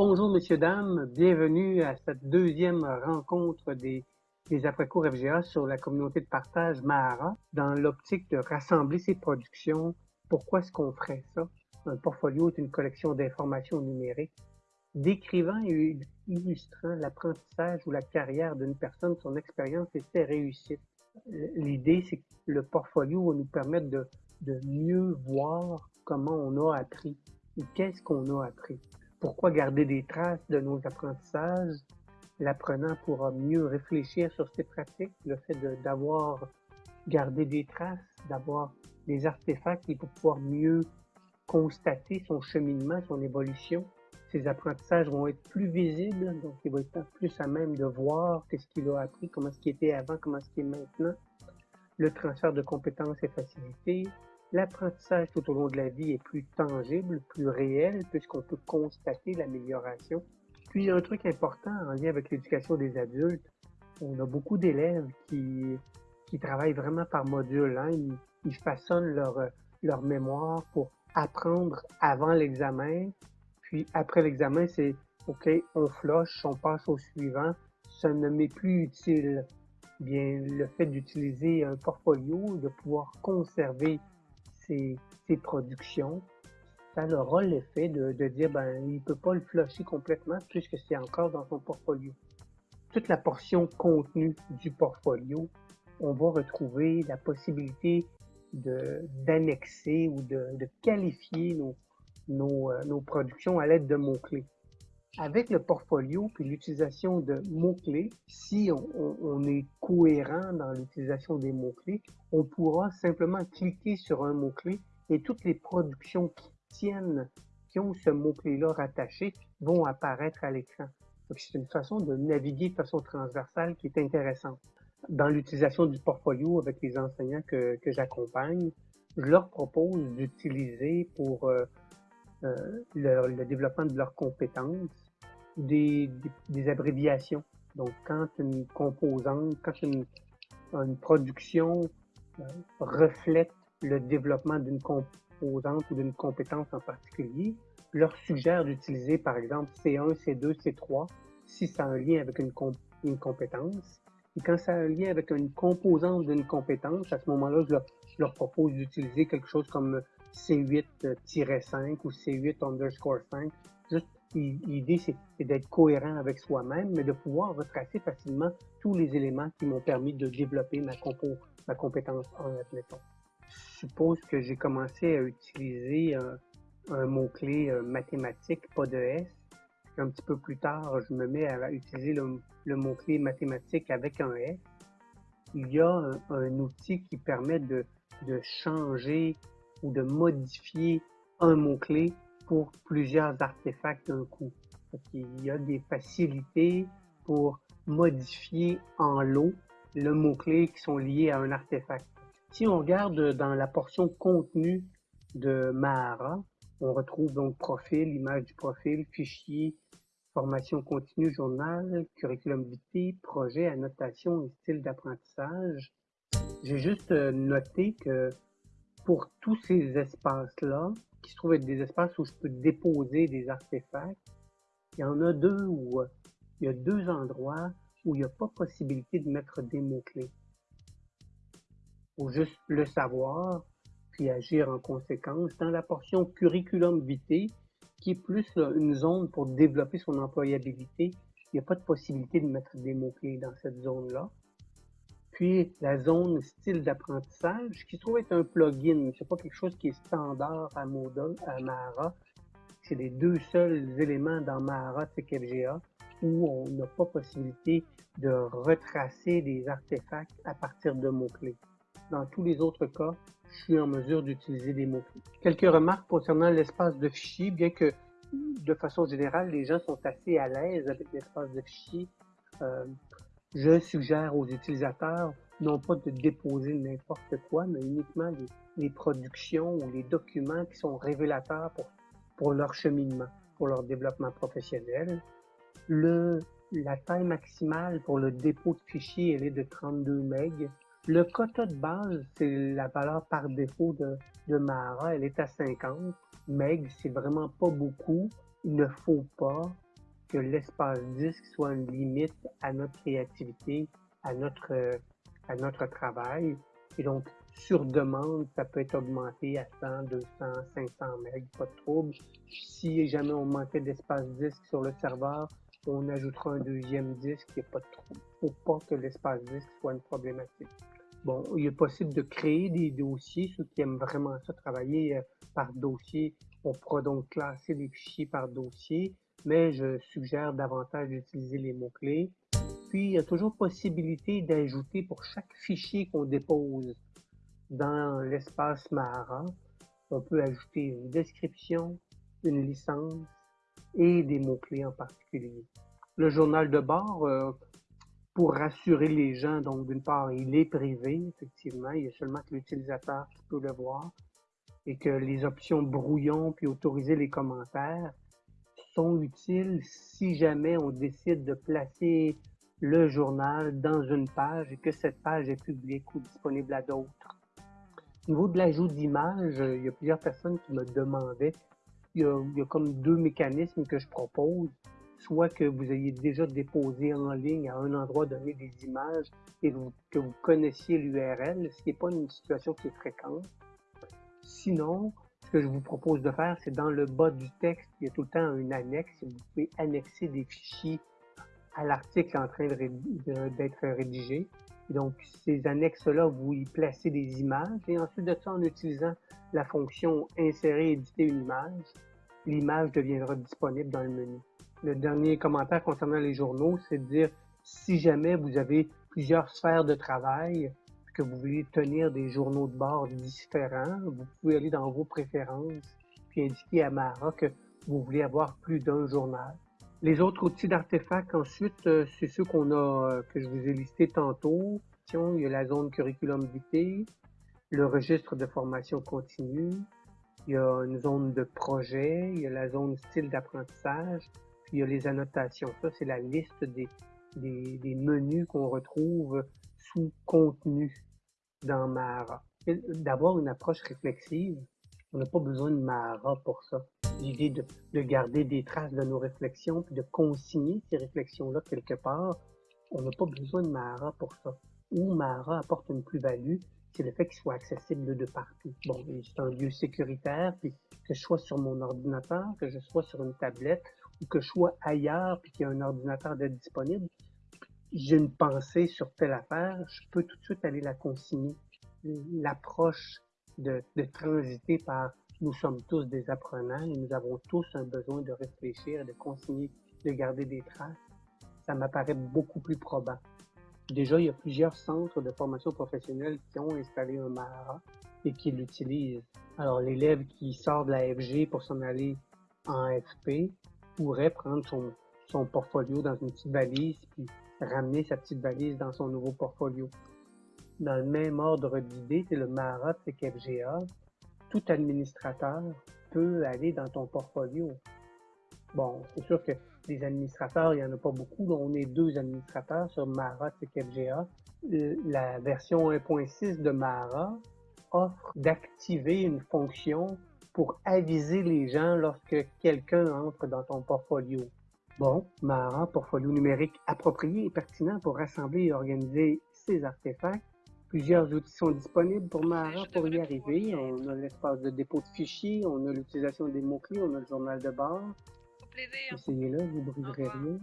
Bonjour, messieurs, dames. Bienvenue à cette deuxième rencontre des, après-cours FGA sur la communauté de partage Mahara dans l'optique de rassembler ces productions. Pourquoi est-ce qu'on ferait ça? Un portfolio est une collection d'informations numériques décrivant et illustrant l'apprentissage ou la carrière d'une personne, son expérience et ses réussites. L'idée, c'est que le portfolio va nous permettre de, de mieux voir comment on a appris ou qu'est-ce qu'on a appris. Pourquoi garder des traces de nos apprentissages? L'apprenant pourra mieux réfléchir sur ses pratiques, le fait d'avoir gardé des traces, d'avoir des artefacts, il va pouvoir mieux constater son cheminement, son évolution. Ses apprentissages vont être plus visibles, donc il va être plus à même de voir qu'est-ce qu'il a appris, comment ce qui était avant, comment ce qui est maintenant. Le transfert de compétences est facilité, L'apprentissage tout au long de la vie est plus tangible, plus réel, puisqu'on peut constater l'amélioration. Puis, un truc important en lien avec l'éducation des adultes. On a beaucoup d'élèves qui, qui travaillent vraiment par module. Hein. Ils, façonnent leur, leur mémoire pour apprendre avant l'examen. Puis, après l'examen, c'est OK, on floche, on passe au suivant. Ça ne m'est plus utile. Bien, le fait d'utiliser un portfolio, de pouvoir conserver ses, productions, ça aura l'effet de, de, dire ben il peut pas le flusher complètement puisque c'est encore dans son portfolio. Toute la portion contenue du portfolio, on va retrouver la possibilité d'annexer ou de, de, qualifier nos, nos, euh, nos productions à l'aide de mots-clés. Avec le portfolio puis l'utilisation de mots-clés, si on, est cohérent dans l'utilisation des mots-clés, on pourra simplement cliquer sur un mot-clé et toutes les productions qui tiennent, qui ont ce mot-clé-là rattaché, vont apparaître à l'écran. C'est une façon de naviguer de façon transversale qui est intéressante. Dans l'utilisation du portfolio avec les enseignants que, que j'accompagne, je leur propose d'utiliser pour euh, euh, le, développement de leurs compétences des, abréviations. Donc, quand une composante, quand une, production euh, reflète le développement d'une composante ou d'une compétence en particulier, leur suggère d'utiliser par exemple C1, C2, C3 si ça a un lien avec une, compétence. Et quand ça a un lien avec une composante d'une compétence, à ce moment-là, je leur propose d'utiliser quelque chose comme C8-5 ou C8 underscore 5, juste L'idée, c'est d'être cohérent avec soi-même, mais de pouvoir retracer facilement tous les éléments qui m'ont permis de développer ma, compo, ma compétence en admettons. Je suppose que j'ai commencé à utiliser un, un mot-clé euh, mathématique, pas de S. Un petit peu plus tard, je me mets à utiliser le, mot-clé mathématique avec un S. Il y a un, outil qui permet de changer ou de modifier un mot-clé pour plusieurs artefacts d'un coup. Il y a des facilités pour modifier en lot le mot-clé qui sont liés à un artefact. Si on regarde dans la portion contenu de Mahara, on retrouve donc profil, image du profil, fichier, formation continue, journal, curriculum vitae, projet, annotation et style d'apprentissage. J'ai juste noté que pour tous ces espaces-là, qui se trouvent être des espaces où je peux déposer des artefacts. Il y en a deux où euh, il y a deux endroits où il n'y a pas possibilité de mettre des mots-clés. Il faut juste le savoir, puis agir en conséquence. Dans la portion curriculum vitae, qui est plus une zone pour développer son employabilité, il n'y a pas de possibilité de mettre des mots-clés dans cette zone-là. Puis la zone style d'apprentissage, qui se trouve être un plugin. C'est pas quelque chose qui est standard à Moodle, à. C'est les deux seuls éléments dans Mahara TechFGA où on n'a pas possibilité de retracer des artefacts à partir de mots-clés. Dans tous les autres cas, je suis en mesure d'utiliser des mots-clés. Quelques remarques concernant l'espace de fichiers, bien que de façon générale, les gens sont assez à l'aise avec l'espace de fichiers. Euh, je suggère aux utilisateurs non pas de déposer n'importe quoi, mais uniquement les, productions ou les documents qui sont révélateurs pour, leur cheminement, pour leur développement professionnel. La taille maximale pour le dépôt de fichiers, elle est de 32 MB. Le quota de base, c'est la valeur par défaut de, de Mahara, elle est à 50 MB. C'est vraiment pas beaucoup. Il ne faut pas que l'espace disque soit une limite à notre créativité, à notre, euh, à notre travail. Et donc, sur demande, ça peut être augmenté à 100, 200, 500 MB, pas de trouble. Si jamais on manquait d'espace disque sur le serveur, on ajoutera un deuxième disque, il n'y a pas de trouble. Faut pas que l'espace disque soit une problématique. Bon, il est possible de créer des dossiers, ceux qui aiment vraiment ça, travailler euh, par dossier. On pourra donc classer les fichiers par dossier, mais je suggère davantage d'utiliser les mots-clés. Puis, il y a toujours possibilité d'ajouter pour chaque fichier qu'on dépose dans l'espace Mahara, on peut ajouter une description, une licence et des mots-clés en particulier. Le journal de bord, euh, pour rassurer les gens, donc d'une part, il est privé, effectivement, il y a seulement que l'utilisateur qui peut le voir, et que les options brouillon puis autoriser les commentaires sont utiles si jamais on décide de placer le journal dans une page et que cette page est publique ou disponible à d'autres. Au niveau de l'ajout d'images, il y a plusieurs personnes qui me demandaient. Il y, a, il y, a, comme deux mécanismes que je propose. Soit que vous ayez déjà déposé en ligne à un endroit donné des images et que vous connaissiez l'URL, ce qui n'est pas une situation qui est fréquente. Sinon, ce que je vous propose de faire, c'est dans le bas du texte, il y a tout le temps une annexe. Vous pouvez annexer des fichiers à l'article en train d'être rédigé. Donc, ces annexes-là, vous y placez des images et ensuite de ça, en utilisant la fonction insérer, éditer une image, l'image deviendra disponible dans le menu. Le dernier commentaire concernant les journaux, c'est de dire si jamais vous avez plusieurs sphères de travail, que vous voulez tenir des journaux de bord différents, vous pouvez aller dans vos préférences puis indiquer à Mara que vous voulez avoir plus d'un journal. Les autres outils d'artefacts, ensuite, euh, c'est ceux qu'on a, euh, que je vous ai listés tantôt. Il y a la zone curriculum vitae, le registre de formation continue, il y a une zone de projet, il y a la zone style d'apprentissage, puis il y a les annotations. Ça, c'est la liste des, menus qu'on retrouve sous contenu dans Mara. D'avoir une approche réflexive, on n'a pas besoin de Mara pour ça l'idée de, de, garder des traces de nos réflexions, puis de consigner ces réflexions-là quelque part, on n'a pas besoin de Mara pour ça. Où Mara apporte une plus-value, c'est le fait qu'il soit accessible de partout. Bon, c'est un lieu sécuritaire, puis que je sois sur mon ordinateur, que je sois sur une tablette, ou que je sois ailleurs, puis qu'il y a un ordinateur d'être disponible, j'ai une pensée sur telle affaire, je peux tout de suite aller la consigner. L'approche de, transiter par nous sommes tous des apprenants et nous avons tous un besoin de réfléchir, de consigner, de garder des traces. Ça m'apparaît beaucoup plus probant. Déjà, il y a plusieurs centres de formation professionnelle qui ont installé un MARA et qui l'utilisent. Alors, l'élève qui sort de la FG pour s'en aller en FP pourrait prendre son, son portfolio dans une petite valise puis ramener sa petite valise dans son nouveau portfolio. Dans le même ordre d'idée, c'est le de FGA tout administrateur peut aller dans ton portfolio. Bon, c'est sûr que les administrateurs, il n'y en a pas beaucoup. On est deux administrateurs sur Mara et FGA. La version 1.6 de Mara offre d'activer une fonction pour aviser les gens lorsque quelqu'un entre dans ton portfolio. Bon, Mara, portfolio numérique approprié et pertinent pour rassembler et organiser ses artefacts Plusieurs outils sont disponibles pour Mara pour y arriver. On a l'espace de dépôt de fichiers, on a l'utilisation des mots-clés, on a le journal de bord. Essayez-le, vous ne briserez rien.